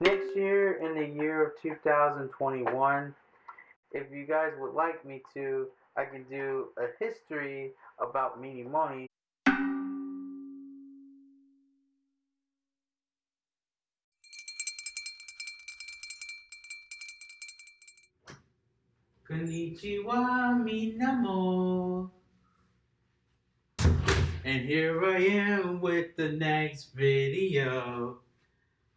Next year, in the year of 2021, if you guys would like me to, I can do a history about Minimoni. Konnichiwa, minamo. And here I am with the next video.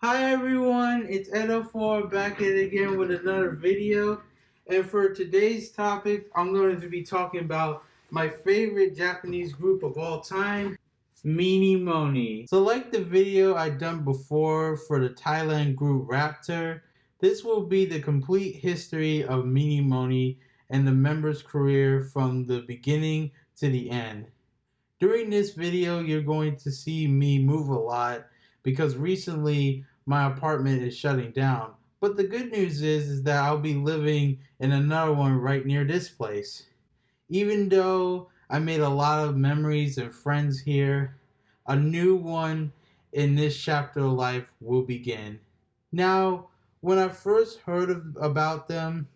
Hi everyone, it's Edo4 back at it again with another video. And for today's topic, I'm going to be talking about my favorite Japanese group of all time, Minimoni. So like the video I done before for the Thailand group Raptor, this will be the complete history of Minimoni and the member's career from the beginning to the end. During this video, you're going to see me move a lot because recently my apartment is shutting down. But the good news is, is that I'll be living in another one right near this place. Even though I made a lot of memories and friends here, a new one in this chapter of life will begin. Now, when I first heard of, about them,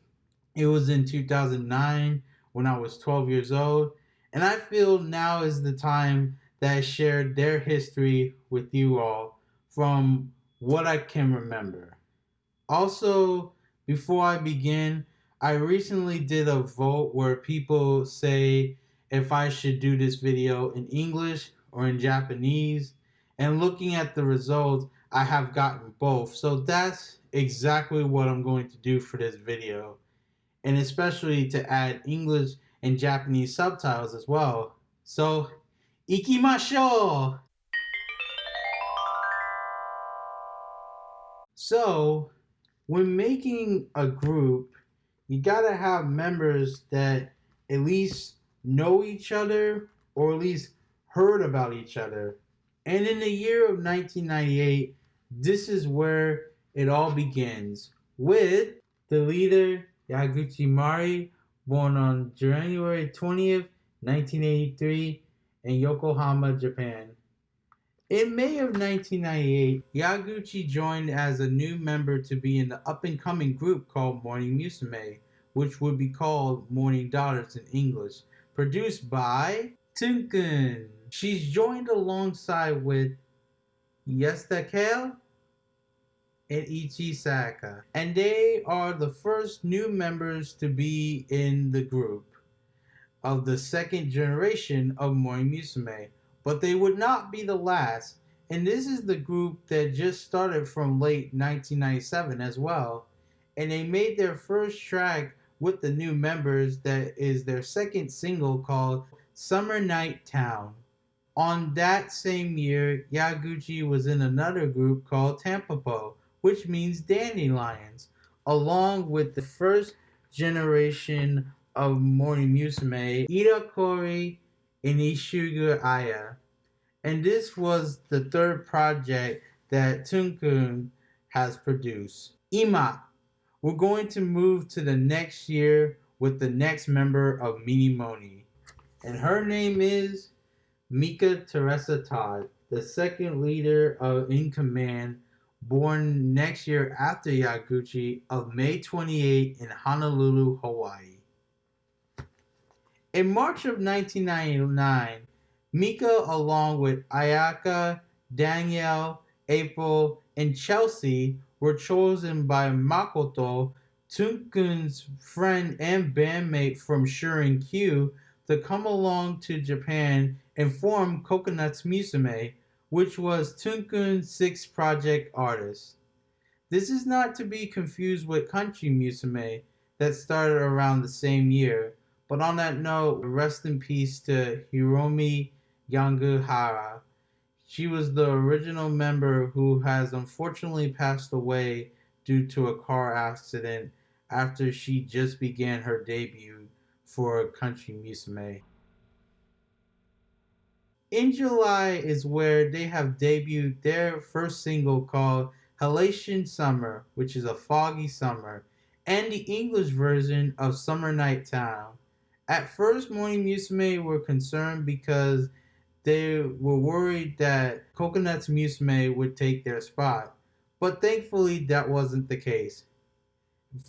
it was in 2009 when I was 12 years old. And I feel now is the time that I shared their history with you all from what I can remember. Also, before I begin, I recently did a vote where people say if I should do this video in English or in Japanese. And looking at the results, I have gotten both. So that's exactly what I'm going to do for this video. And especially to add English and Japanese subtitles as well. So, ikimashou! So, when making a group, you gotta have members that at least know each other or at least heard about each other. And in the year of 1998, this is where it all begins with the leader Yaguchi Mari, born on January 20th, 1983, in Yokohama, Japan. In May of 1998, Yaguchi joined as a new member to be in the up-and-coming group called Morning Musume, which would be called Morning Daughters in English, produced by Tunkun. She's joined alongside with Yasuda Kei and Ichii Sayaka. And they are the first new members to be in the group of the second generation of Morning Musume but they would not be the last. And this is the group that just started from late 1997 as well. And they made their first track with the new members that is their second single called Summer Night Town. On that same year, Yaguchi was in another group called Tampopo, which means dandelions, along with the first generation of Morning Musume, Iida Kaori in Ishiguro Aya. And this was the third project that Tunkun has produced. Ima, we're going to move to the next year with the next member of Meanie Money. And her name is Mika Teresa Todd, the second leader of In Command, born next year after Yaguchi of May 28 in Honolulu, Hawaii. In March of 1999, Mika, along with Ayaka, Danielle, April, and Chelsea, were chosen by Makoto, Tunkun's friend and bandmate from Sharam Q, to come along to Japan and form Coconuts Musume, which was Tunkun's sixth project artist. This is not to be confused with Country Musume that started around the same year, but on that note, rest in peace to Hiromi Yanagihara. She was the original member who has unfortunately passed away due to a car accident after she just began her debut for Country Musume. In July is where they have debuted their first single called Halation Summer, which is a foggy summer, and the English version of Summer Night Town. At first, Morning Musume were concerned because they were worried that Coconuts Musume would take their spot. but thankfully that wasn't the case.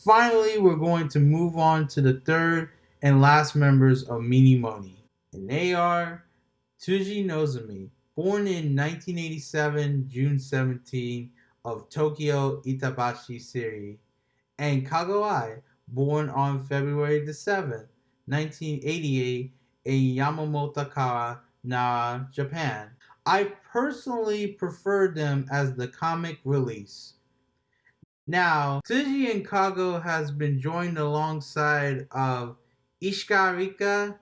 Finally, we're going to move on to the third and last members of Minimoni, and they are Tsuji Nozomi, born in 1987, June 17, of Tokyo Itabashi City, and Kago Ai, born on February the 7th, 1988, in Yamamoto Nara, Japan. I personally prefer them as the comic release. Now, Tsuji and Kago has been joined alongside of Ishikawa Rika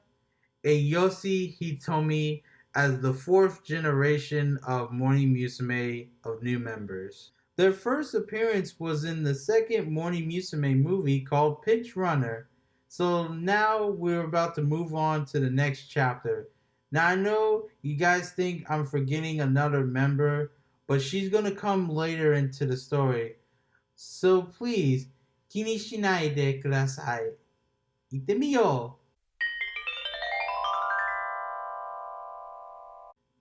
and Yoshi Hitomi as the fourth generation of Morning Musume of new members. Their first appearance was in the second Morning Musume movie called Pinch Runner. So now we're about to move on to the next chapter. Now I know you guys think I'm forgetting another member, but she's gonna come later into the story. So please, 気にしないでください。行ってみよう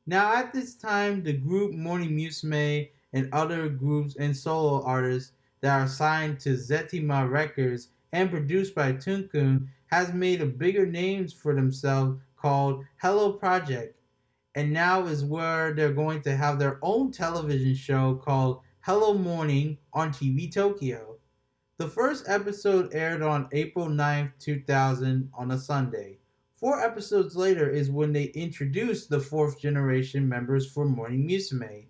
Now, at this time, the group Morning Musume and other groups and solo artists that are signed to Zetima Records and produced by Tunkun has made a bigger names for themselves called Hello Project. And now is where they're going to have their own television show called Hello Morning on TV Tokyo. The first episode aired on April 9th, 2000 on a Sunday. Four episodes later is when they introduced the fourth generation members for Morning Musume.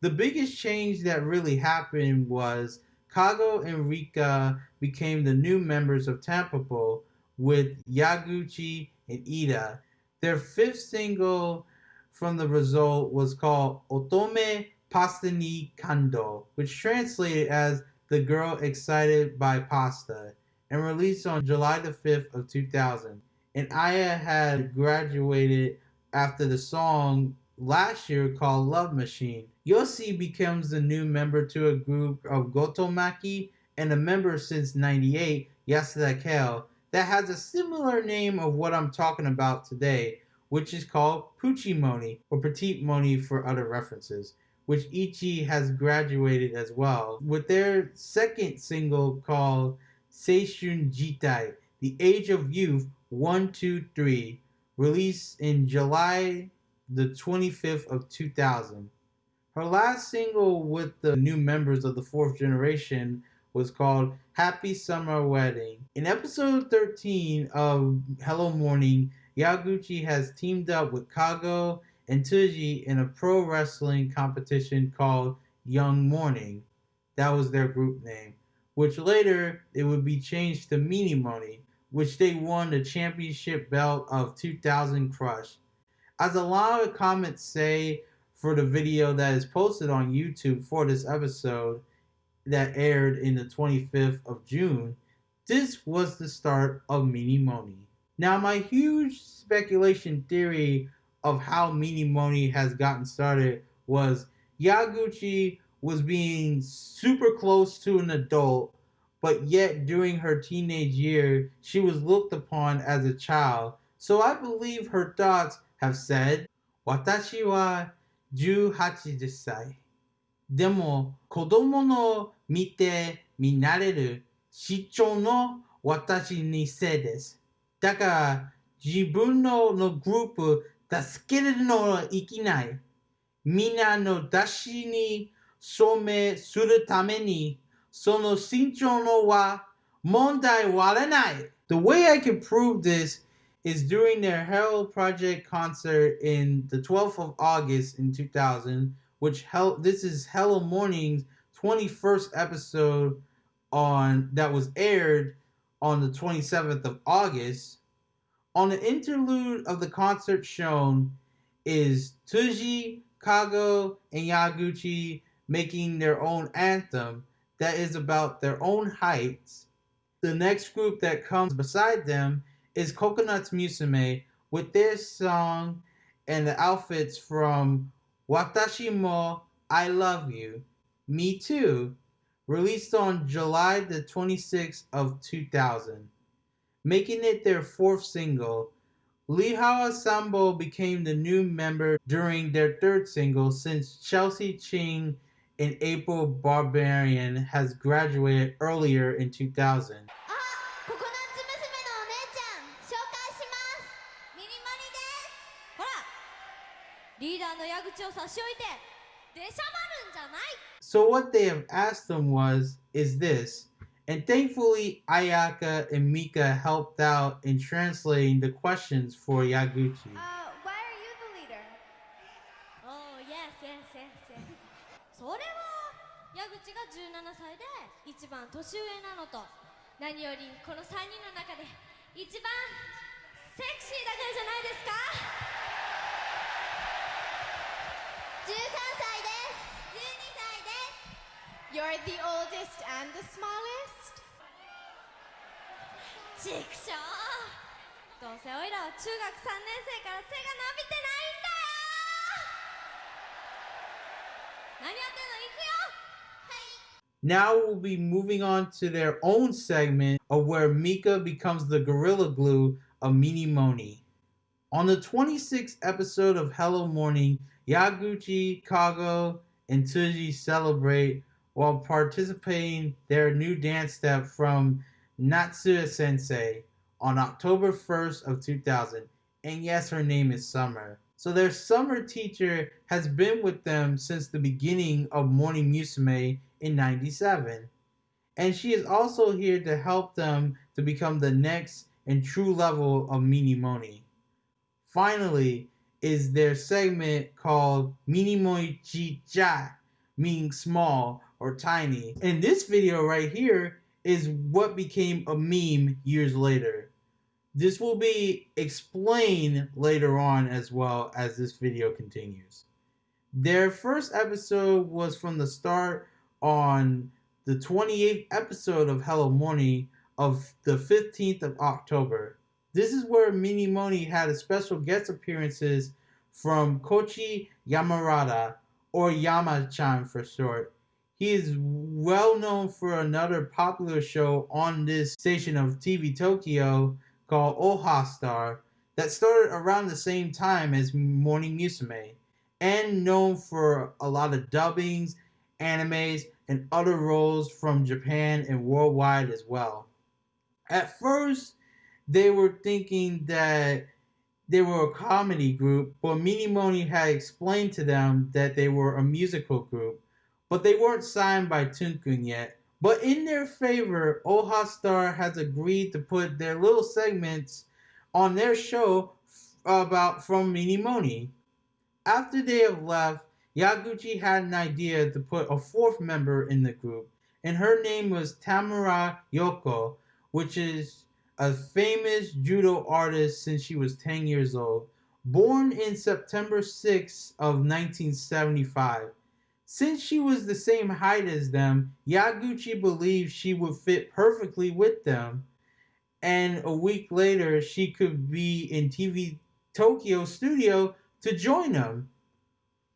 The biggest change that really happened was Kago and Rika became the new members of Tampopo with Yaguchi and Iida. Their fifth single from the result was called Otome Pasta ni Kando, which translated as The Girl Excited by Pasta, and released on July the 5th of 2000 and Aya had graduated after the song last year called Love Machine. Yoshi becomes the new member to a group of Gotomaki and a member since 98, Yasuda Kei, that has a similar name of what I'm talking about today, which is called Puchimoni or Petite Moni for other references, which Ichii has graduated as well, with their second single called Seishun Jitai, The Age of Youth, 123, released in July the 25th of 2000. Her last single with the new members of the fourth generation was called Happy Summer Wedding. In episode 13 of Hello Morning, Yaguchi has teamed up with Kago and Tsuji in a pro wrestling competition called Young Morning. That was their group name, which later it would be changed to Minimoni, which they won the championship belt of 2000 Crush. As a lot of comments say for the video that is posted on YouTube for this episode that aired in the 25th of June, this was the start of Minimoni. Now, my huge speculation theory of how Minimoni has gotten started was Yaguchi was being super close to an adult but yet during her teenage year, she was looked upon as a child. So I believe her thoughts have said, 私は18歳。でも子供の見て見慣れる市長の私にせいです。だから自分ののグループ助けるのはいけない。みんなの出しに証明するためにその身長のは問題はない。The way I can prove this is during their Hello Project concert in the 12th of August in 2000, which hell this is Hello Morning's 21st episode on that was aired on the 27th of August. On the interlude of the concert shown is Tsuji, Kago, and Yaguchi making their own anthem that is about their own heights. The next group that comes beside them is Coconuts Musume with their song and the outfits from Watashi mo I Love You, Me Too, released on July the 26th of 2000, making it their fourth single. Lehua Sandbo became the new member during their third single since Chelsea Ching and April Barbaran has graduated earlier in 2000. 差し置いて出しゃばるんじゃない So what they have asked them was, is this, and thankfully Ayaka and Mika helped out in translating the questions for Yaguchi. Uh, why are you the leader? Oh yes yes yes yes それは矢口が17歳で一番年上なのと何よりこの3人の中で一番セクシーだからじゃないですか You're the oldest and the smallest? ちくしょうどうせおいらは中学3年生から背が伸びてないんだよ何やってんの行くよ Now we'll be moving on to their own segment of where Mika becomes the gorilla glue of Mini Moni. On the 26th episode of Hello Morning, Yaguchi, Kago, and Tsuji celebrate while participating their new dance step from Natsuya Sensei on October 1st of 2000. And yes, her name is Summer. So their summer teacher has been with them since the beginning of Morning Musume in 97. And she is also here to help them to become the next and true level of Mini Moni. Finally, is their segment called Mini Moni Chicha, meaning small or tiny. And this video right here is what became a meme years later. This will be explained later on as well as this video continues. Their first episode was from the start on the 28th episode of Hello Morning of the 15th of October. This is where Mini Moni had a special guest appearances from Koichi Yamadera, or Yama-chan for short. He is well known for another popular show on this station of TV Tokyo called Oha Star that started around the same time as Morning Musume and known for a lot of dubbings, animes, and other roles from Japan and worldwide as well. At first, they were thinking that they were a comedy group, but Minimoni had explained to them that they were a musical group, but they weren't signed by Tunkun yet. But in their favor, Oha Star has agreed to put their little segments on their show about from Minimoni. After they have left, Yaguchi had an idea to put a fourth member in the group, and her name was Tamura Ryoko, which is a famous judo artist since she was 10 years old. Born in September 6 of 1975. Since she was the same height as them, Yaguchi believed she would fit perfectly with them. And a week later, she could be in TV Tokyo studio to join them.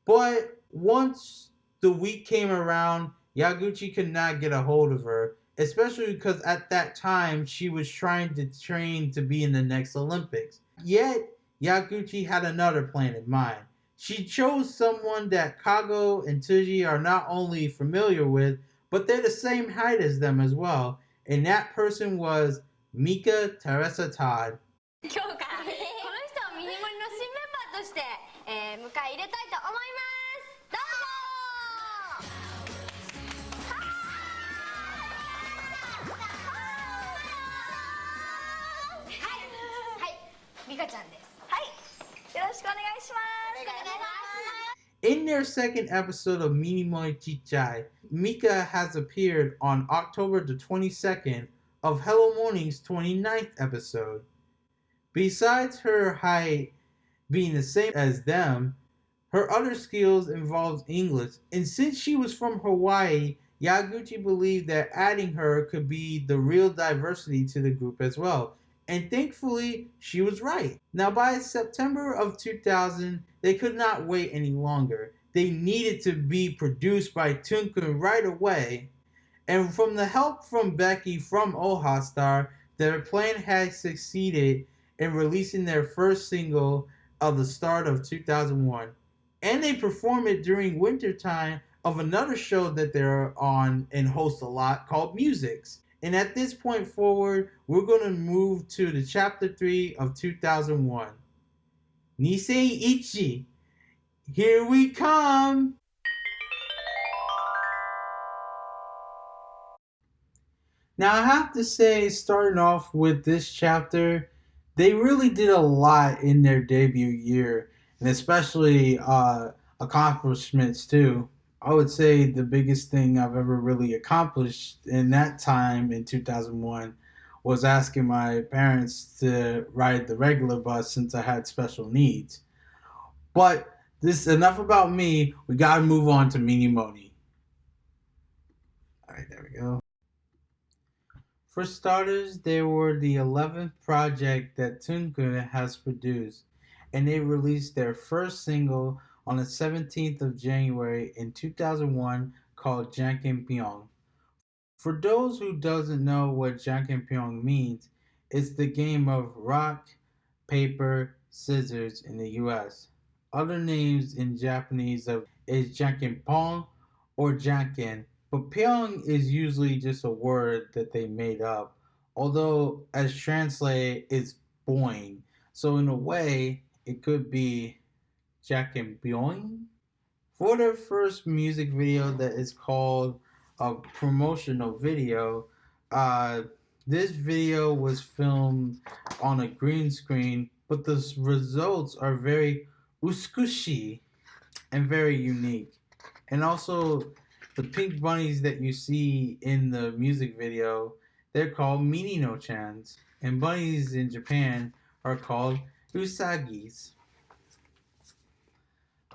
But once the week came around, Yaguchi could not get a hold of her, especially because at that time she was trying to train to be in the next Olympics. Yet, Yaguchi had another plan in mind. She chose someone that Kago and Tsuji are not only familiar with, but they're the same height as them as well, and that person was Mika Teresa Todd. In their second episode of Mini Minimoni Chichai, Mika has appeared on October the 22nd of Hello Morning's 29th episode. Besides her height being the same as them, her other skills involved English, and since she was from Hawaii, Yaguchi believed that adding her could be the real diversity to the group as well. And thankfully, she was right. Now, by September of 2000, they could not wait any longer. They needed to be produced by Tunkun right away. And from the help from Becky from Oha Star, their plan had succeeded in releasing their first single of the start of 2001. And they perform it during wintertime of another show that they're on and host a lot called Musics. And at this point forward, we're going to move to the chapter 3 of 2001. Nisei Ichi. Here we come. Now, I have to say, starting off with this chapter, they really did a lot in their debut year, and especially uh, accomplishments too. I would say the biggest thing I've ever really accomplished in that time in 2001 was asking my parents to ride the regular bus since I had special needs. But this is enough about me. We gotta move on to Mini Moni. All right, there we go. For starters, they were the 11th project that Tunkun has produced, and they released their first single on the 17th of January in 2001 called Janken Pyong. For those who doesn't know what Janken Pyong means, it's the game of rock, paper, scissors in the US. Other names in Japanese of is Janken Pong or Janken but Pyong is usually just a word that they made up, although as translated it's boing. So in a way, it could be Jack and Pyong. For their first music video that is called a promotional video, uh, this video was filmed on a green screen, but the results are very uskushi and very unique. And also the pink bunnies that you see in the music video, they're called Minino chans, and bunnies in Japan are called Usagis.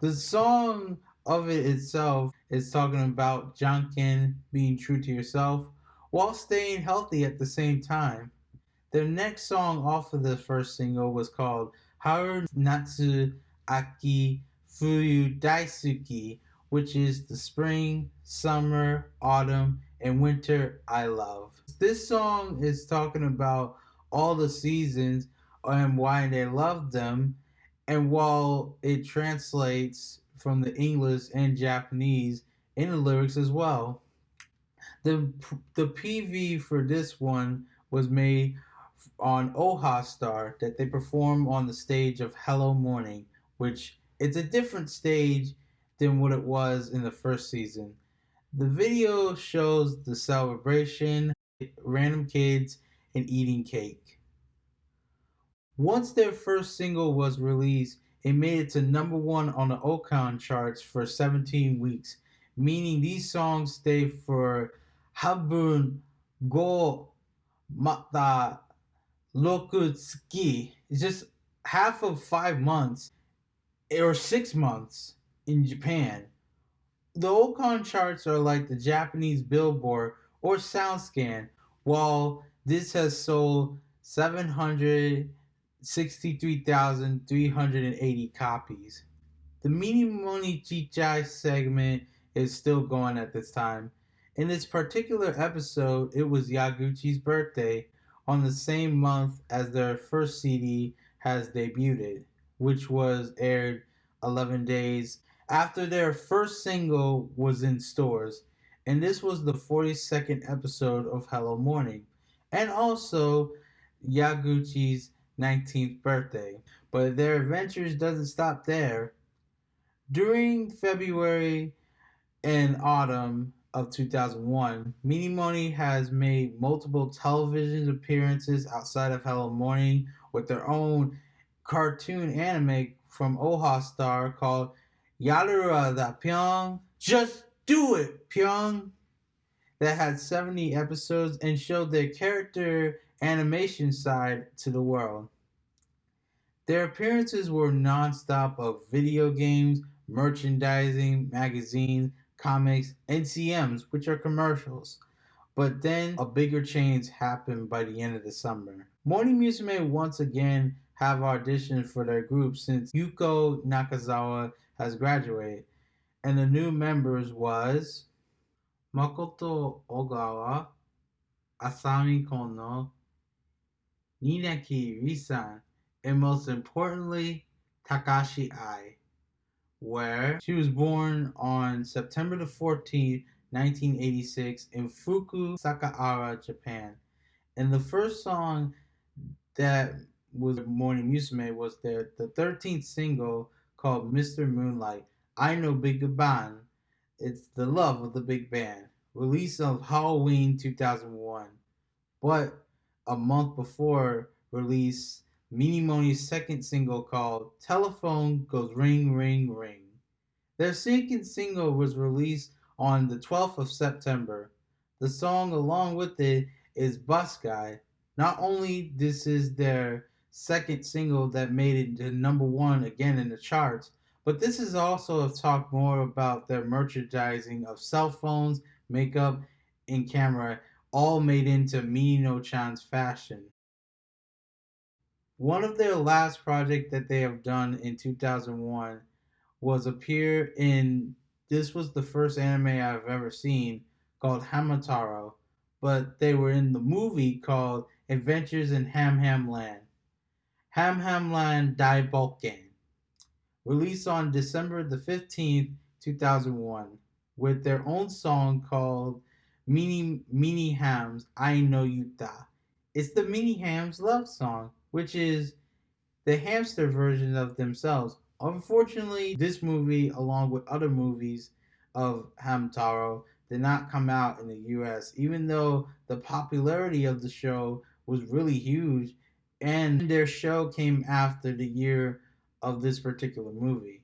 The song of it itself is talking about Janken being true to yourself while staying healthy at the same time. Their next song off of the first single was called Haru Natsu Aki Fuyu Daisuki, which is the spring, summer, autumn, and winter I love. This song is talking about all the seasons and why they love them, and while it translates from the English and Japanese in the lyrics as well. The the PV for this one was made on Oha Star that they perform on the stage of Hello Morning, which it's a different stage than what it was in the first season. The video shows the celebration, random kids, and eating cake. Once their first single was released, it made it to number one on the Oricon charts for 17 weeks, meaning these songs stay for Habun Go Mata Lokutsuki. It's just half of five months or six months in Japan. The Oricon charts are like the Japanese Billboard or SoundScan, while this has sold 763,380 copies. The Mini Moni Chichai segment is still going at this time. In this particular episode, it was Yaguchi's birthday on the same month as their first CD has debuted, which was aired 11 days after their first single was in stores, and this was the 42nd episode of Hello Morning, and also Yaguchi's 19th birthday. But their adventures doesn't stop there. During February and autumn of 2001, Moni has made multiple television appearances outside of Hello Morning with their own cartoon anime from Oha Star called Yarura da Pyong. Just do it, Pyong. That had 70 episodes and showed their character animation side to the world. Their appearances were non-stop of video games, merchandising, magazines, comics, NCMs, which are commercials. But then a bigger change happened by the end of the summer. Morning Musume once again have auditioned for their group since Yuko Nakazawa has graduated, and the new members was Makoto Ogawa, Asami Konno, Niigaki Risan, and most importantly, Takahashi Ai. where she was born on September the 14th, 1986, in Fuku, Sakaara, Japan. And the first song that was Morning Musume was their the 13th single called Mr. Moonlight. I know Big Bang. It's the love of the big band. Release of Halloween 2001. But a month before release, Minimoni's second single called Telephone Goes Ring Ring Ring. Their second single was released on the 12th of September. The song along with it is Bus Guy. Not only this is their second single that made it to number one again in the charts, but this is also a talk more about their merchandising of cell phones, makeup, and camera, all made into Minino Chan's fashion. One of their last project that they have done in 2001 was appear in this was the first anime I've ever seen called Hamtaro, but they were in the movie called Adventures in Ham Ham Land. Ham Ham Land Dai Bokken, released on December the 15th, 2001, with their own song called Mini Mini Hams I Know Yuta. It's the Mini Hams love song, which is the hamster version of themselves. Unfortunately, this movie, along with other movies of Hamtaro, did not come out in the US, even though the popularity of the show was really huge, and their show came after the year of this particular movie.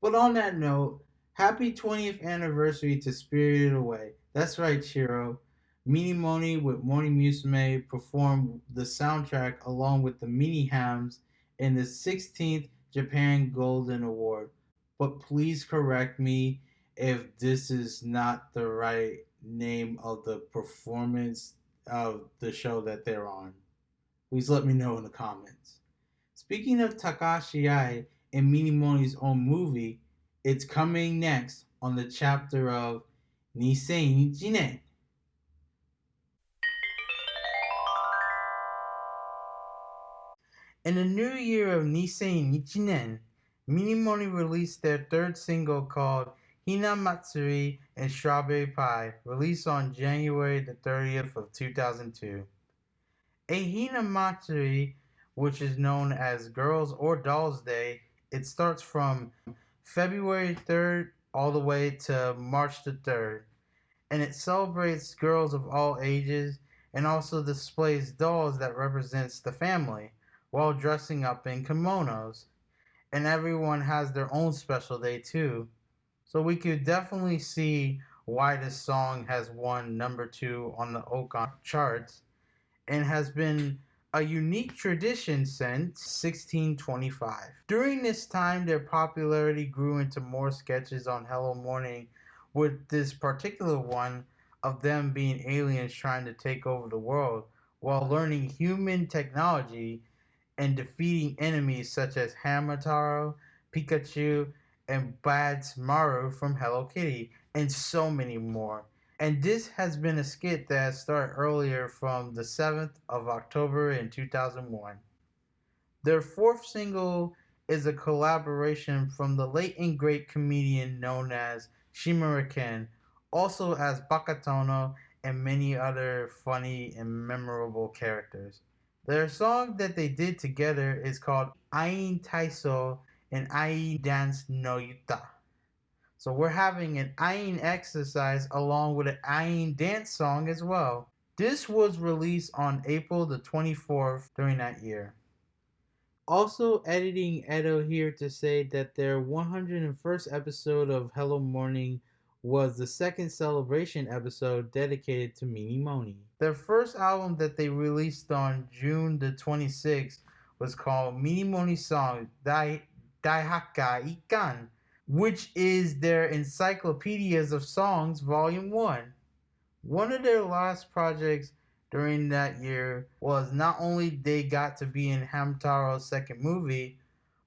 But on that note, happy 20th anniversary to Spirited Away. That's right, Shiro. Minimoni with Morning Musume performed the soundtrack along with the Mini Hams in the 16th Japan Golden Award. But please correct me if this is not the right name of the performance of the show that they're on. Please let me know in the comments. Speaking of Takahashi Ai and Minimoni's own movie, it's coming next on the chapter of Nisei Jinen. In the new year of Nisei Nichinen, Minimoni released their third single called Hina Matsuri and Strawberry Pie, released on January the 30th of 2002. A Hina Matsuri, which is known as Girls or Dolls Day, it starts from February 3rd all the way to March the 3rd, and it celebrates girls of all ages and also displays dolls that represents the family while dressing up in kimonos. And everyone has their own special day too. So we could definitely see why this song has won number two on the Oricon charts and has been a unique tradition since 1625. During this time, their popularity grew into more sketches on Hello Morning, with this particular one of them being aliens trying to take over the world while learning human technology and defeating enemies such as Hamtaro, Pikachu, and Badtz-Maru from Hello Kitty, and so many more. And this has been a skit that started earlier from the 7th of October in 2001. Their fourth single is a collaboration from the late and great comedian known as Shimura also as Bakatono and many other funny and memorable characters. Their song that they did together is called Ain Taiso and Ain Dance no Yuta. So we're having an Ain exercise along with an Ain dance song as well. This was released on April the 24th during that year. Also, editing Edo here to say that their 101st episode of Hello Morning was the second celebration episode dedicated to Mini Moni. Their first album that they released on June the 26th was called Mini Moni Song Dai Daihaka Ikan, which is their Encyclopedias of Songs Volume 1. One of their last projects during that year was not only they got to be in Hamtaro's second movie,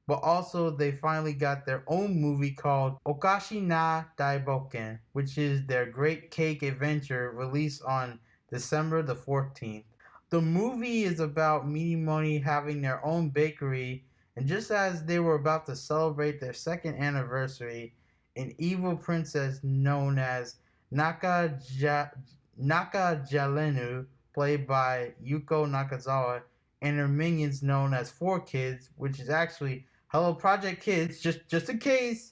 but also they finally got their own movie called Okashi na Daiboken, which is their Great Cake Adventure released on December the 14th. The movie is about Minimoni having their own bakery And just as they were about to celebrate their second anniversary, an evil princess known as Naka, ja- Naka Jalenu, played by Yuko Nakazawa, and her minions known as Four Kids, which is actually Hello Project Kids, just just in case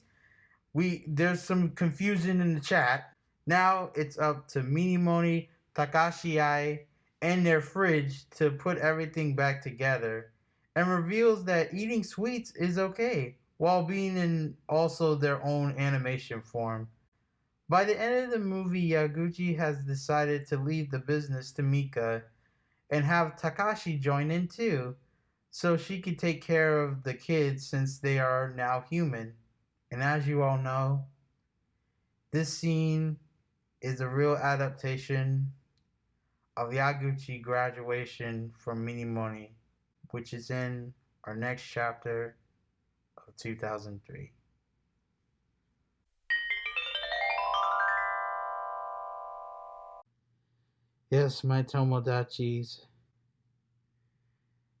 we there's some confusion in the chat. Now it's up to Minimoni, Takahashi and their fridge to put everything back together and reveals that eating sweets is okay while being in also their own animation form. By the end of the movie, Yaguchi has decided to leave the business to Mika and have Takahashi join in too, so she can take care of the kids since they are now human. And as you all know, this scene is a real adaptation of Yaguchi graduation from Minimoni, which is in our next chapter of 2003. Yes, my Tomodachis.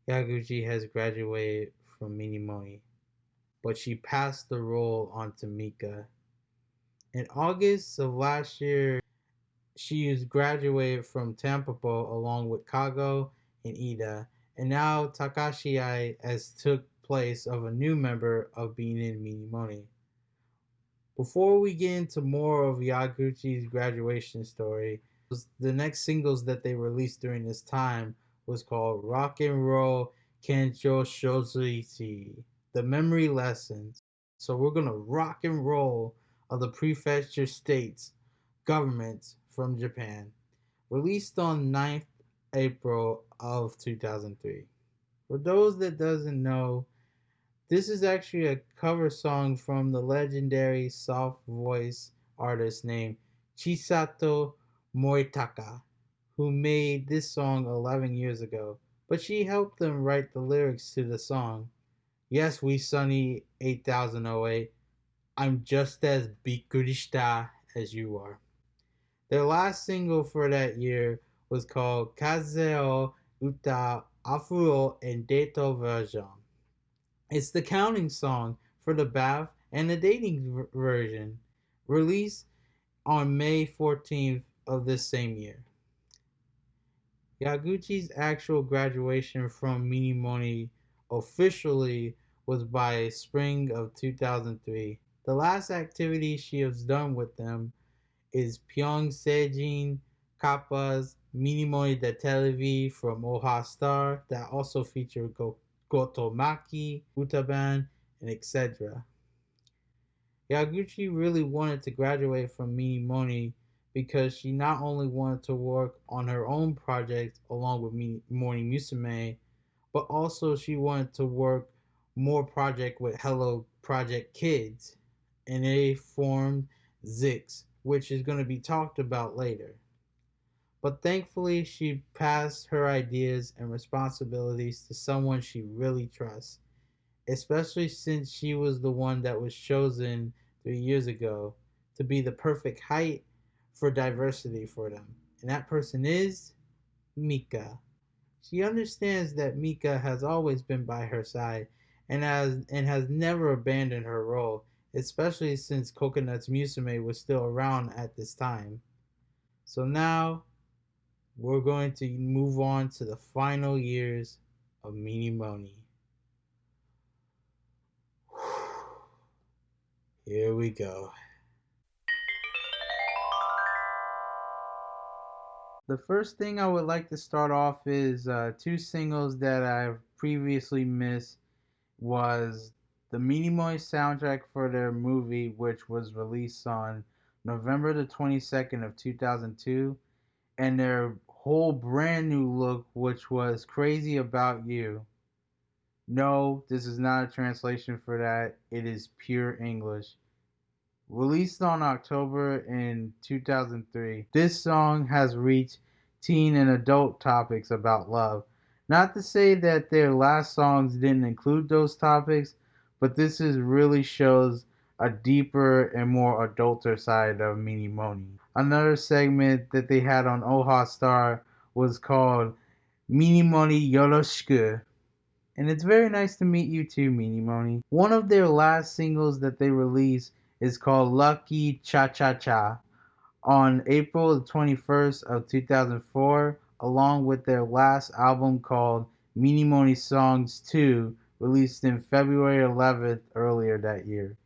Yaguchi has graduated from Minimoni, but she passed the role on to Mika. In August of last year, she is graduated from Tampopo along with Kago and Iida, and now Takahashi Ai has took place of a new member of being in Minimoni. Before we get into more of Yaguchi's graduation story, the next singles that they released during this time was called Rock and Roll Kencho Shozaichi, the memory lessons. So we're gonna rock and roll of the prefecture states governments from Japan. Released on 9th April of 2003. For those that doesn't know, this is actually a cover song from the legendary soft voice artist named Chisato Moritaka, who made this song 11 years ago, but she helped them write the lyrics to the song. Yes, we Sunny 8008. I'm just as bikurishita as you are. Their last single for that year was called Kazeo Uta Afuro and Dato version. It's the counting song for the bath and the dating version, released on May 14th of this same year. Yaguchi's actual graduation from Minimoni officially was by spring of 2003. The last activity she has done with them is Pyong Seijin Kappa's Minimoni de Televi from Oha Star that also featured Go- Gotomaki, Utaban, and etc. Yaguchi really wanted to graduate from Minimoni because she not only wanted to work on her own project along with Morning Musume, but also she wanted to work more project with Hello Project Kids, and they formed ZYX, which is going to be talked about later. But thankfully, she passed her ideas and responsibilities to someone she really trusts, especially since she was the one that was chosen three years ago to be the perfect height for diversity for them. And that person is Mika. She understands that Mika has always been by her side and has and has never abandoned her role, especially since Coconut's Musume was still around at this time. So now we're going to move on to the final years of Minimoni. Here we go. The first thing I would like to start off is uh, two singles that I've previously missed was the Minimoni soundtrack for their movie, which was released on November the 22nd of 2002, and their whole brand new look, which was Crazy About You. No, this is not a translation for that. It is pure English. Released on October in 2003, this song has reached teen and adult topics about love. Not to say that their last songs didn't include those topics, but this is really shows a deeper and more adulter side of Minimoni. Another segment that they had on Oha Star was called Minimoni Yoroshiku, And it's very nice to meet you too, Minimoni. One of their last singles that they released is called Lucky Cha Cha Cha on April 21st of 2004, along with their last album called Minimoni Songs 2, released in February 11th earlier that year.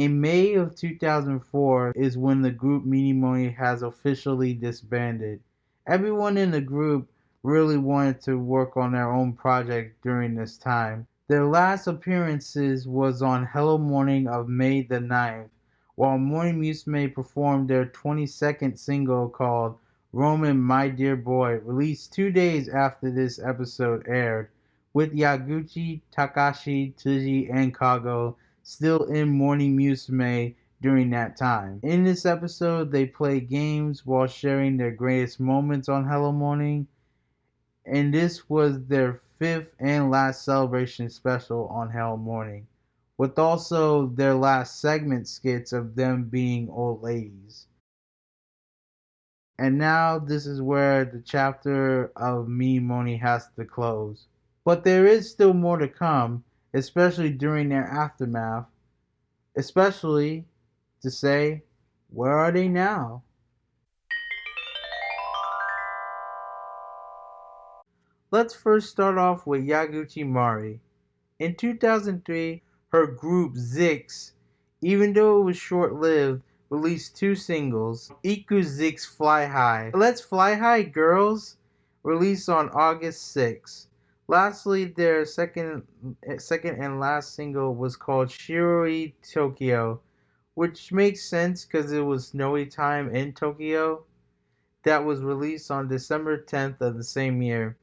In May of 2004 is when the group Minimoni has officially disbanded. Everyone in the group really wanted to work on their own project during this time. Their last appearances was on Hello Morning of May the 9th, while Morning Musume performed their 22nd single called Roman My Dear Boy, released two days after this episode aired, with Yaguchi, Takahashi, Tsuji, and Kago still in Morning Musume during that time. In this episode, they play games while sharing their greatest moments on Hello Morning and this was their fifth and last celebration special on Hello Morning, with also their last segment skits of them being old ladies. And now this is where the chapter of Minimoni has to close. But there is still more to come, especially during their aftermath, especially to say, where are they now? Let's first start off with Yaguchi Mari. In 2003, her group ZYX, even though it was short lived, released two singles Iku ZYX Fly High. Let's Fly High Girls, released on August 6. Lastly, their second, eh, second and last single was called Shiroi Tokyo, which makes sense because it was snowy time in Tokyo. That was released on December 10th of the same year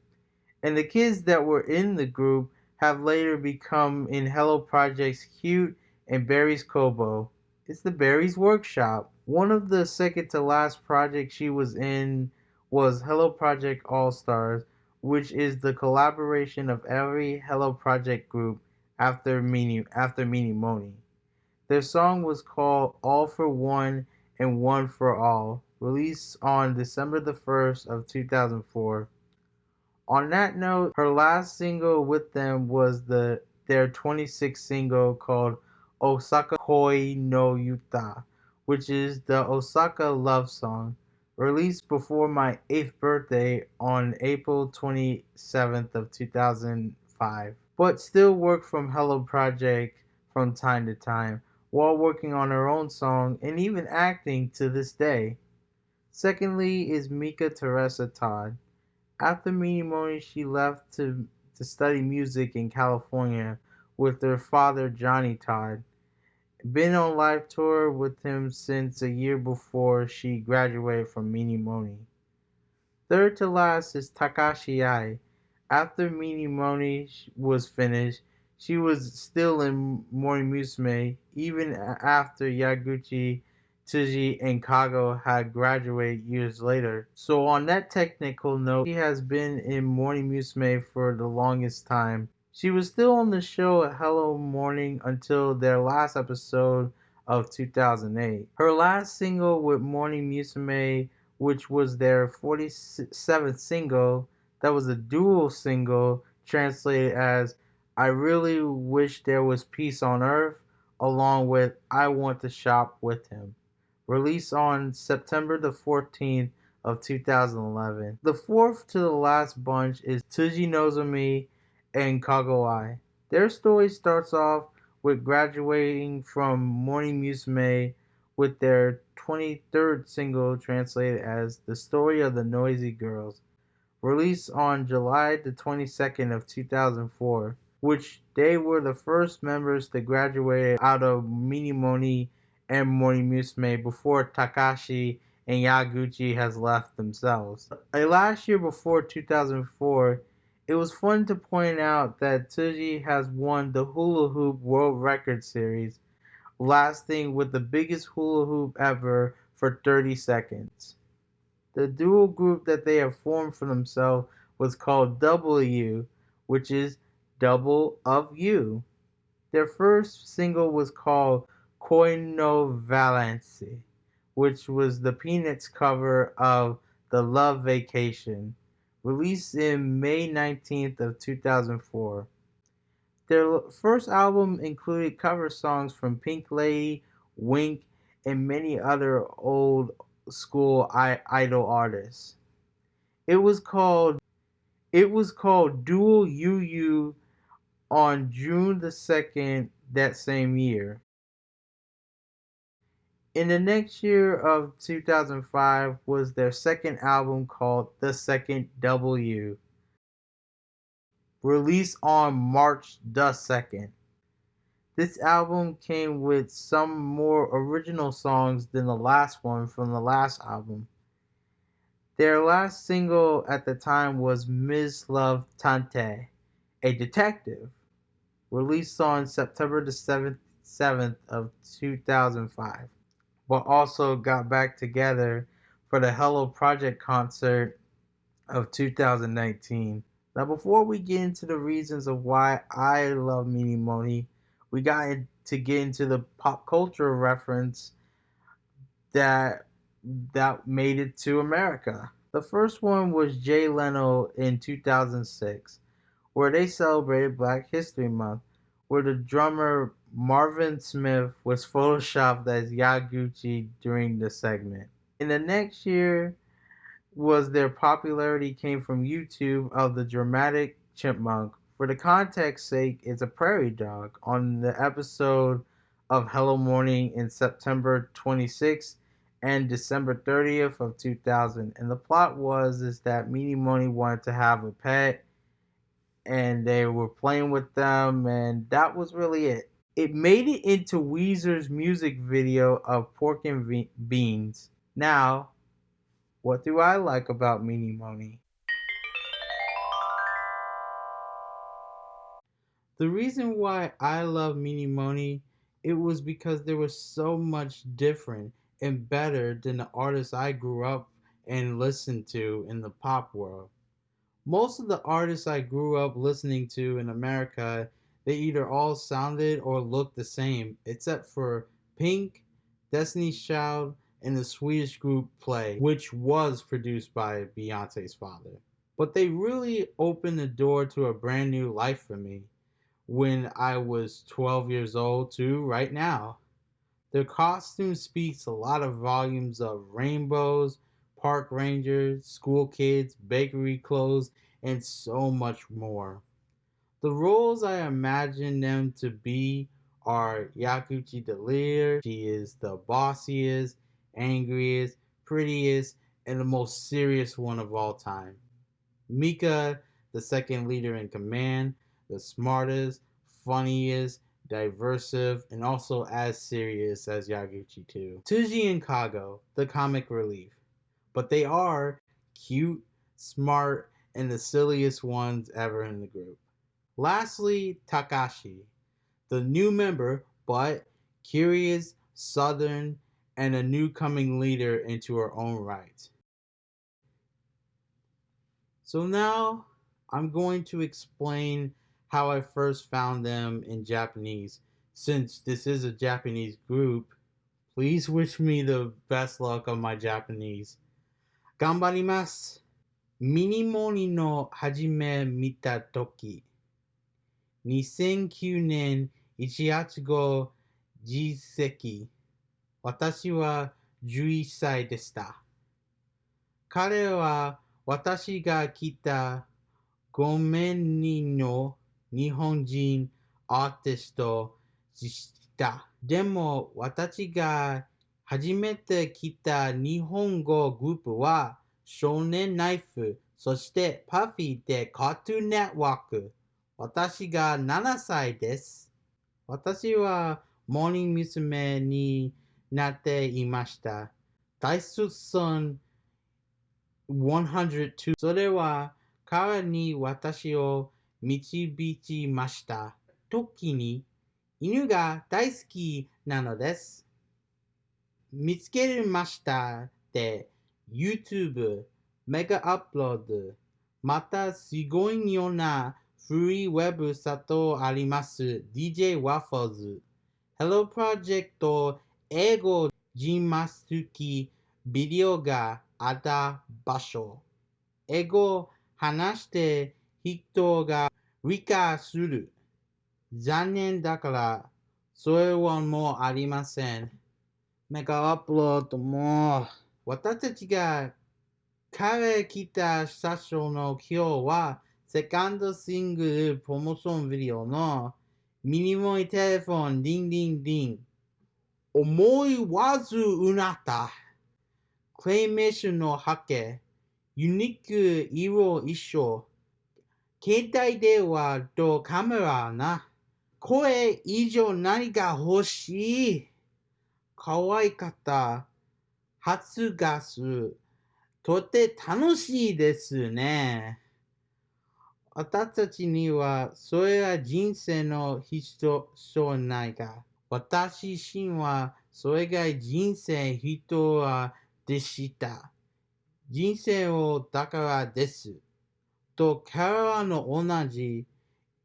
and the kids that were in the group have later become in Hello Project's Cute and Berryz Kobo. It's the Barry's Workshop. One of the second to last projects she was in was Hello Project All Stars, which is the collaboration of every Hello Project group after Meanie after Minimoni. Their song was called All for One and One for All, released on December the 1st of 2004. On that note, her last single with them was the their 26th single called Osaka Koi no Uta, which is the Osaka love song, released before my 8th birthday on April 27th of 2005, but still worked from Hello Project from time to time while working on her own song and even acting to this day. Secondly is Mika Teresa Todd. After Minimoni, she left to, to study music in California with her father, Johnny Todd. Been on live tour with him since a year before she graduated from Minimoni. Third to last is Takahashi Ai. After Minimoni was finished, she was still in Morning Musume even after Yaguchi Tsuji and Kago had graduated years later. So on that technical note, she has been in Morning Musume for the longest time. She was still on the show at Hello Morning until their last episode of 2008. Her last single with Morning Musume, which was their 47th single, that was a dual single translated as I really wish there was peace on earth, along with I want to shop with him released on September the 14th of 2011. The fourth to the last bunch is Tsuji Nozomi and Kago Ai. Their story starts off with graduating from Morning Musume with their 23rd single translated as The Story of the Noisy Girls, released on July the 22nd of 2004, which they were the first members to graduate out of Minimoni and Morning Musume before Takahashi and Yaguchi has left themselves. A last year before 2004, it was fun to point out that Tsuji has won the Hula Hoop World Record Series, lasting with the biggest hula hoop ever for 30 seconds. The dual group that they have formed for themselves was called W, which is Double of You. Their first single was called Koi no Vacance, which was the Peanuts cover of The Love Vacation, released in May 19th of 2004. Their first album included cover songs from Pink Lady, Wink, and many other old school idol artists. It was called it was called Duo U&U on June the 2nd that same year. In the next year of 2005 was their second album called The Second W, released on March the 2nd. This album came with some more original songs than the last one from the last album. Their last single at the time was Ms. Love Tantei, a detective, released on September the 7th, 7th of 2005 but also got back together for the Hello Project concert of 2019. Now, before we get into the reasons of why I love Minimoni, we got to get into the pop culture reference that that made it to America. The first one was Jay Leno in 2006, where they celebrated Black History Month, where the drummer Marvin Smith was photoshopped as Yaguchi during the segment. In the next year was their popularity came from YouTube of the dramatic chipmunk. For the context sake, it's a prairie dog on the episode of Hello Morning in September 26th and December 30th of 2000. And the plot was is that Minimoni wanted to have a pet and they were playing with them and that was really it. It made it into Weezer's music video of Pork and Beans. Now, what do I like about Minimoni? The reason why I love Minimoni, it was because there was so much different and better than the artists I grew up and listened to in the pop world. Most of the artists I grew up listening to in America they either all sounded or looked the same, except for Pink, Destiny's Child, and the Swedish group Play, which was produced by Beyonce's father. But they really opened the door to a brand new life for me when I was 12 years old to right now. Their costume speaks a lot of volumes of rainbows, park rangers, school kids, bakery clothes, and so much more. The roles I imagine them to be are Yaguchi the leader. She is the bossiest, angriest, prettiest, and the most serious one of all time. Mika, the second leader in command, the smartest, funniest, diversive, and also as serious as Yaguchi too. Tsuji and Kago, the comic relief. But they are cute, smart, and the silliest ones ever in the group. Lastly, Takahashi, the new member but curious, southern, and a new coming leader into her own right. So now I'm going to explain how I first found them in Japanese. Since this is a Japanese group, please wish me the best luck on my Japanese. Ganbarimasu. Minimoni no hajime mita toki. 2009年1月後実績。私は11歳でした。彼は私が来た5名人の日本人アーティストでした。でも私が初めて来た日本語グループは少年ナイフ、そしてパフィーでカートゥーネットワーク。私が7歳です。私はモーニング娘。になっていました。大卒村102それは彼に私を導きました。時に犬が大好きなのです。見つけましたで YouTube メガアップロードまたすごいようなフリーウェブサトあります DJ ワッフォーズ Hello プロジェクト英語人ますきビデオがあった場所英語話して人が理解する。残念だから、それはもうありません。メガアップロードも。私たちが彼来た最初の今日は、セカンドシングルプロモーションビデオのミニモニテレフォンディンディンディン。思いわずうなった。クレイメッシュの波形。ユニーク色一緒。携帯電話とカメラな。声以上何が欲しい可愛かった。初ガス。とて楽しいですね。私たちにはそれが人生の必要ないが、私自身はそれが人生人はでした。人生をだからです。と彼らの同じ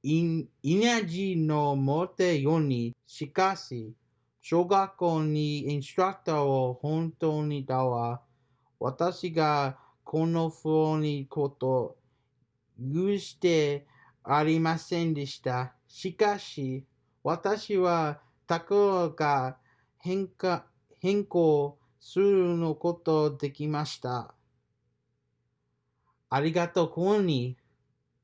インエナジーの持ってように、しかし、小学校にインストラクターを本当にだわ。私がこの不にこと許してありませんでした。しかし、私はところが変化変更するのことできました。ありがとうこに、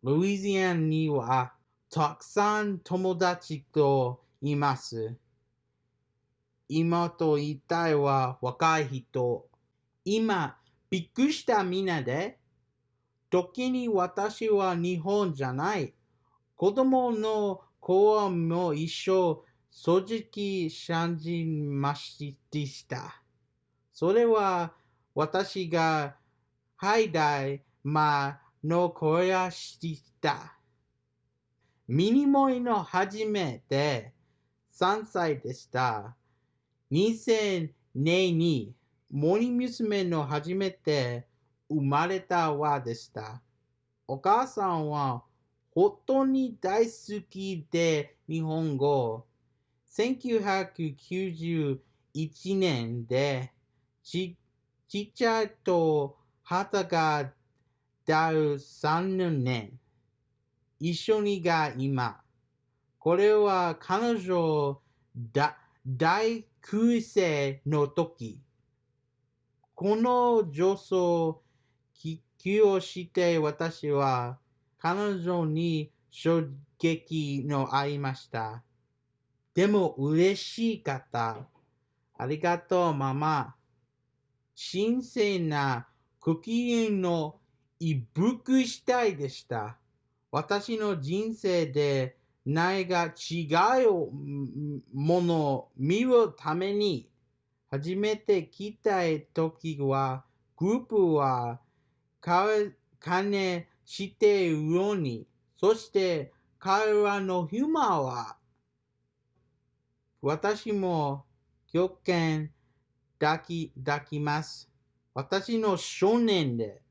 ルイジアンにはたくさん友達といます。今と言いたいは若い人。今、びっくりしたみんなで。時に私は日本じゃない。子供の子も一緒、正直信じました。それは私がハイダイマの声がした。ミニモイの初めて3歳でした。2000年に森娘の初めて生まれたわでした。お母さんは本当に大好きで日本語。1991年でちっちゃいと旗がだる3年。一緒にが今。これは彼女だ大空生の時。この女装気をして私は彼女に衝撃のありました。でも嬉しかった。ありがとうママ。神聖なクキリンの一服したいでした。私の人生で何が違うものを見るために初めて来たい時はグループは金しているようにそして彼らのヒューマンは私も狂犬抱き抱きます。私の少年で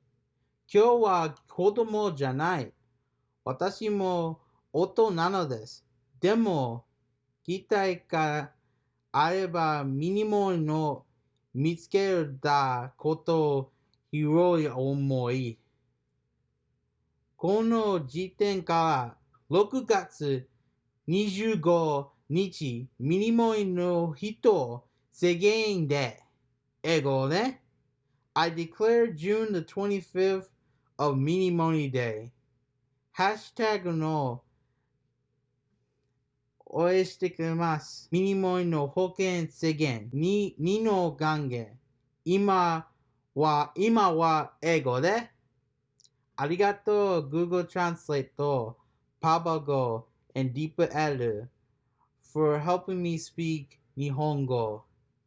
今日は子供じゃない。私も大人なのです。でも、期待があればミニモンの見つけたことを広い思い。この時点から6月25日、ミニモンの人世間で英語ね。I declare June the 25th of Mini Money Day. ハッシュタグの応援してくれます。ミニモイの保険制限2の元元。今は、今は英語で。ありがとう Google Translate と Papago and DeepL for helping me speak Nihongo.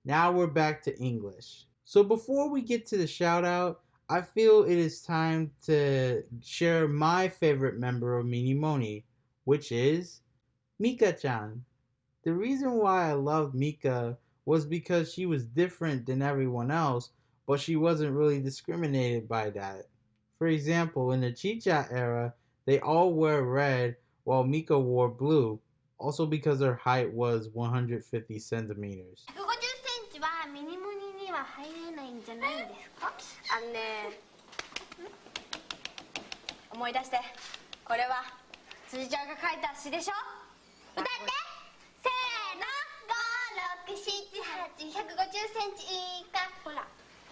Now we're back to English. So before we get to the shout out, I feel it is time to share my favorite member of Minimoni, which is Mika-chan. The reason why I loved Mika was because she was different than everyone else, but she wasn't really discriminated by that. For example, in the Chicha era, they all wear red while Mika wore blue, also because her height was 150 centimeters.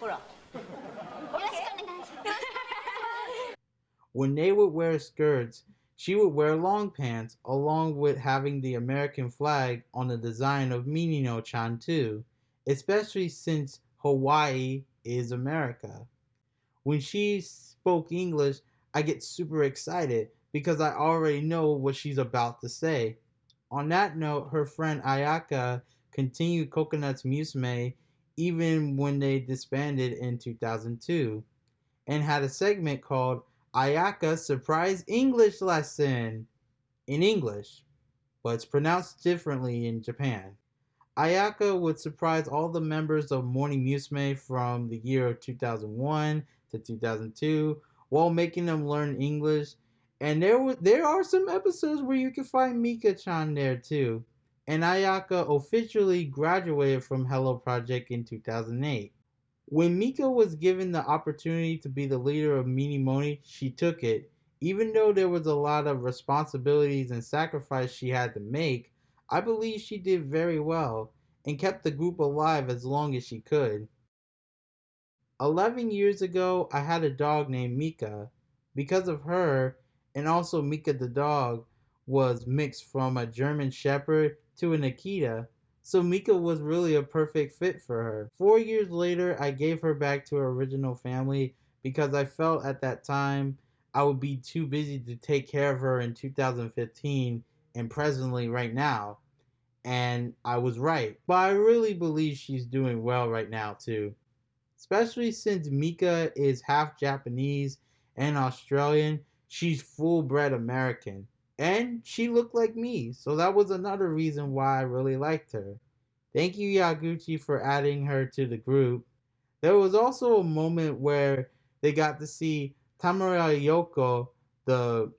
When they would wear skirts, she would wear long pants, along with having the American flag on the design of Minino-chan too, especially since Hawaii is America. When she spoke English, I get super excited because I already know what she's about to say. On that note, her friend Ayaka continued Coconuts Musume even when they disbanded in 2002 and had a segment called Ayaka Surprise English Lesson in English, but it's pronounced differently in Japan. Ayaka would surprise all the members of Morning Musume from the year of 2001 to 2002 while making them learn English. And there were there are some episodes where you can find Mika-chan there too. And Ayaka officially graduated from Hello Project in 2008. When Mika was given the opportunity to be the leader of Minimoni, she took it. Even though there was a lot of responsibilities and sacrifice she had to make, I believe she did very well and kept the group alive as long as she could. 11 years ago, I had a dog named Mika. Because of her, and also Mika the dog was mixed from a German Shepherd to an Akita, so Mika was really a perfect fit for her. Four years later, I gave her back to her original family because I felt at that time I would be too busy to take care of her in 2015 and presently right now. And I was right. But I really believe she's doing well right now too. Especially since Mika is half Japanese and Australian, she's full bred American and she looked like me, so that was another reason why I really liked her. Thank you, Yaguchi, for adding her to the group. There was also a moment where they got to see Tamura Ryoko, the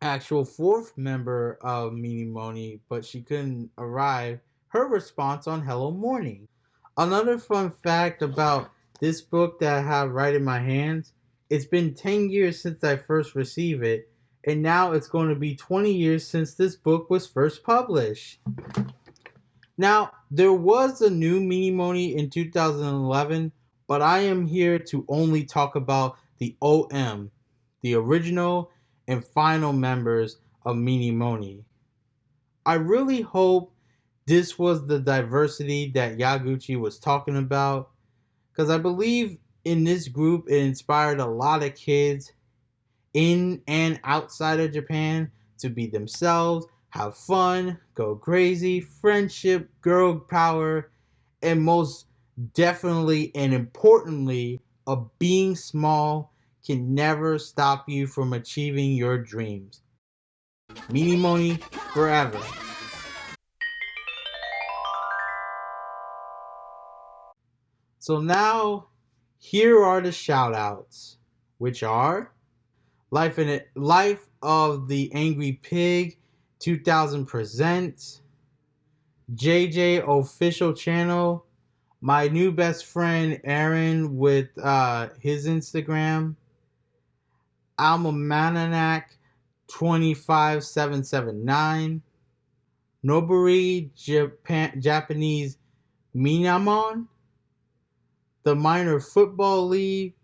actual fourth member of Minimoni, but she couldn't arrive, her response on Hello Morning. Another fun fact about this book that I have right in my hands, it's been 10 years since I first received it, and now it's going to be 20 years since this book was first published. Now, there was a new Minimoni in 2011, but I am here to only talk about the OM, the original and final members of Minimoni. I really hope this was the diversity that Yaguchi was talking about, because I believe in this group it inspired a lot of kids in and outside of Japan to be themselves, have fun, go crazy, friendship, girl power, and most definitely and importantly, a being small can never stop you from achieving your dreams. Minimoni forever. So now, here are the shoutouts, which are Life in it, Life of the Angry Pig 2000 presents JJ official channel. My new best friend Aaron with uh, his Instagram. Almanac 25779. Noburi Japan, Japanese Minamon. The Minor Football League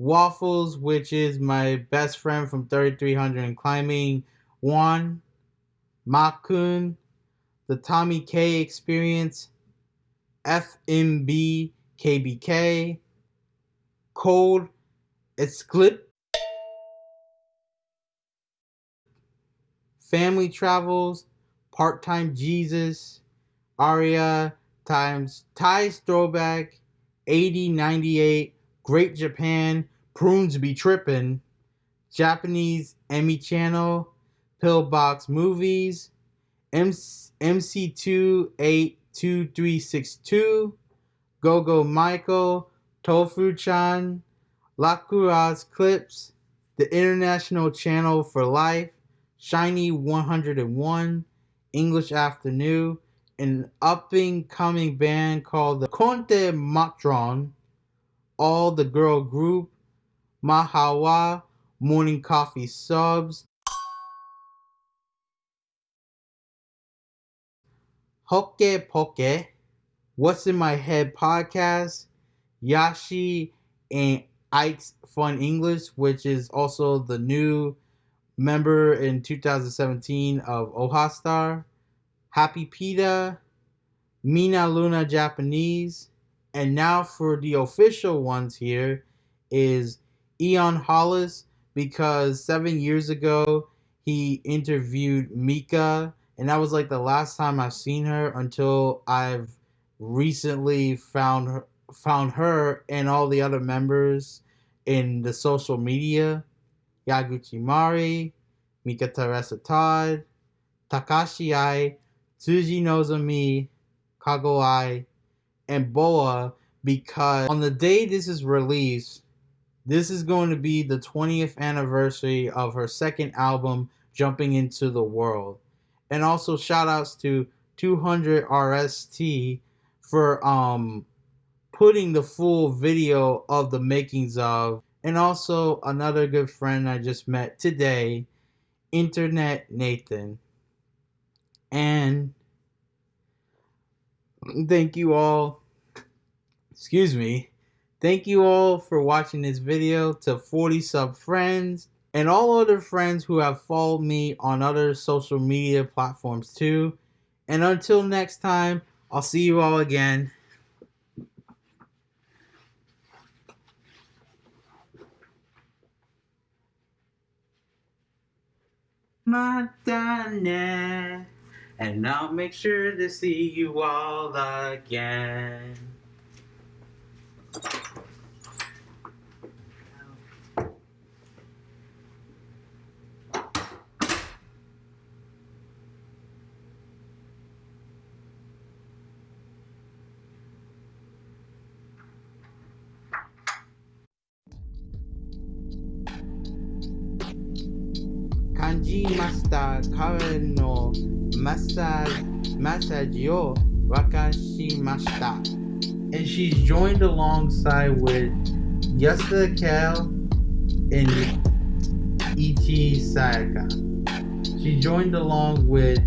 Waffles, which is my best friend from 3300 and climbing, Juan, Makun, the Tommy K Experience, FMB KBK, Cold, Esclip, Family Travels, Part Time Jesus, Aria times Thai Throwback, 8098, Great Japan, Prunes Be Trippin', Japanese Emmy Channel, Pillbox Movies, MC282362, Gogo Michael, Tofu Chan, Lakuraz Clips, the International Channel for Life, Shiny 101, English Afternoon, an up and coming band called the Conte Matron, all the girl group, Mahawa Morning Coffee Subs, Hokke Poke, What's in My Head podcast, Yashi and Ike's Fun English, which is also the new member in 2017 of Ohastar, Happy Pita, Mina Luna Japanese, and now for the official ones here is Eon Hollis because seven years ago he interviewed Mika and that was like the last time I've seen her until I've recently found her found her and all the other members in the social media. Yaguchi Mari, Mika Teresa Todd, Takahashi Ai, Tsuji Nozomi, Kago Ai, and BoA because on the day this is released, this is going to be the 20th anniversary of her second album, Jumping Into the World. And also shout outs to 200 RST for um putting the full video of the makings of and also another good friend I just met today, Internet Nathan. And thank you all excuse me. Thank you all for watching this video to 40 sub friends and all other friends who have followed me on other social media platforms too. And until next time i'll see you all again. Madonna. And I'll make sure to see you all again. 感じました彼のマッ,サマッサージを沸かしました。And she's joined alongside with Yasuda Kei and Ichii Sayaka. She joined along with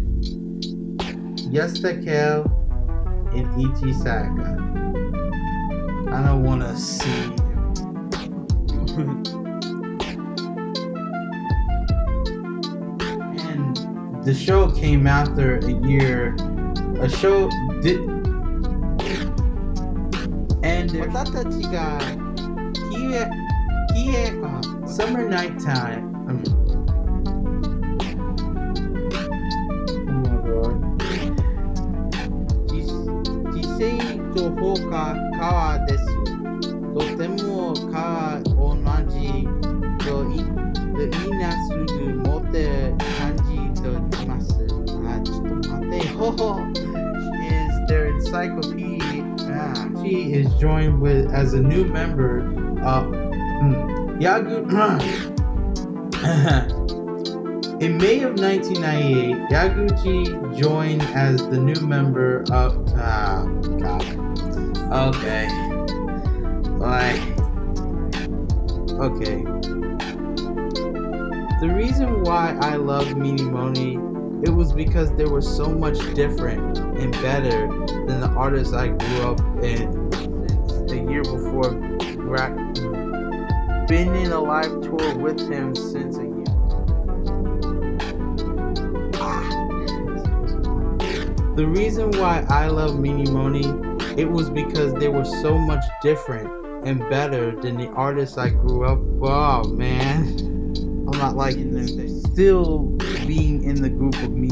Yasuda Kei and Ichii Sayaka. I don't want to see. and the show came after a year. A show did. and Summer Night Time. Oh 自生と放火川です。とても川同じといみんなすぐ持って感じといます。あ、ちょっと待てよ。Is their encyclopedia She is joined with as a new member. of hmm, Yagu. In May of 1998, Yaguchi joined as the new member of. Ah. Okay. Like. Okay. The reason why I love Minimoni, it was because they were so much different and better than the artists I grew up in since the year before. Gra- Been in a live tour with him since a year. Ah. The reason why I love Minimoni, it was because they were so much different and better than the artists I grew up. Oh man, I'm not liking this. Still being in the group of me.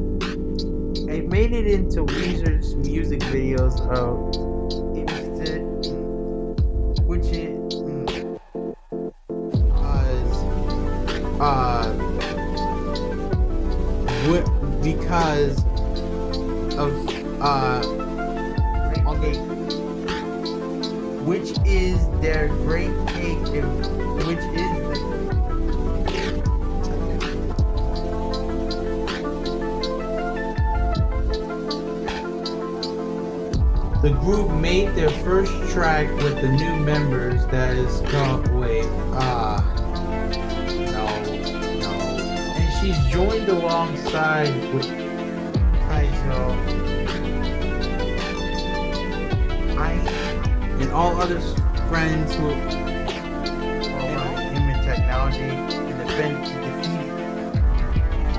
It made it into Weezer's music videos of which it was mm, uh, because of uh track with the new members that is called wait, ah no, no. And she's joined alongside with Kaizo. I and all other friends who are in human technology and defend defeat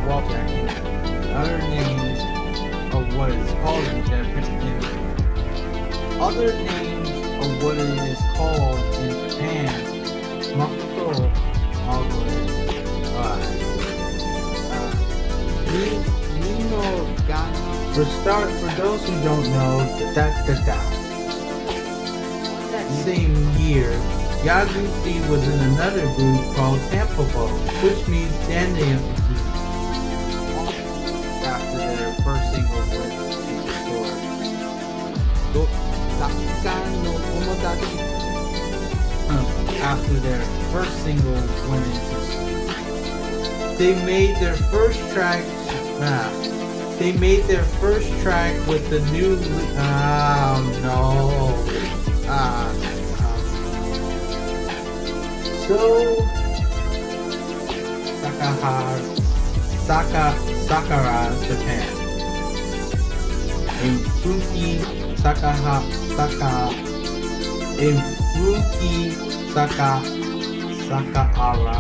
Walter. Other names of what is called in Japan other names of what it is called in Japan, Makoto Agore. For start, for those who don't know, da da. That same year, Yaguchi was in another group called Tanpopo, which means standing after their first single went Dakan no Tomodachi. Um, after their first single went into they made their first track ah, they made their first track with the new oh no ah, ah. so Sakahara Saka Sakara Japan in Fuki Sakaha Saka in Fuki Saka Sakahara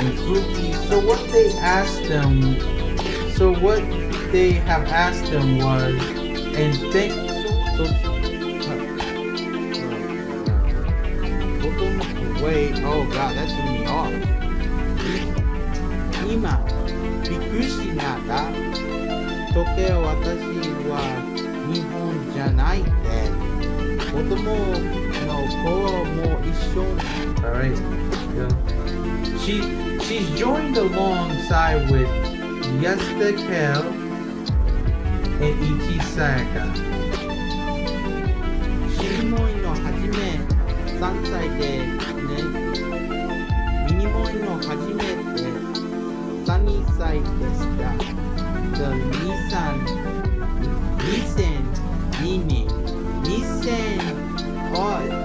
in Fuki. So what they asked them, so what they have asked them was, and think, so, so, wait, oh god, that threw me off. 今、びっくりしなった。時計私は日本 じゃないって。子供の頃も一緒に。Alright. Yeah. She she's joined alongside with Yesta Kel and Ichi Sayaka. シリモイのはじめ3歳でねミニモイのはじめて3歳でした。The Nissan 2002年 Listen.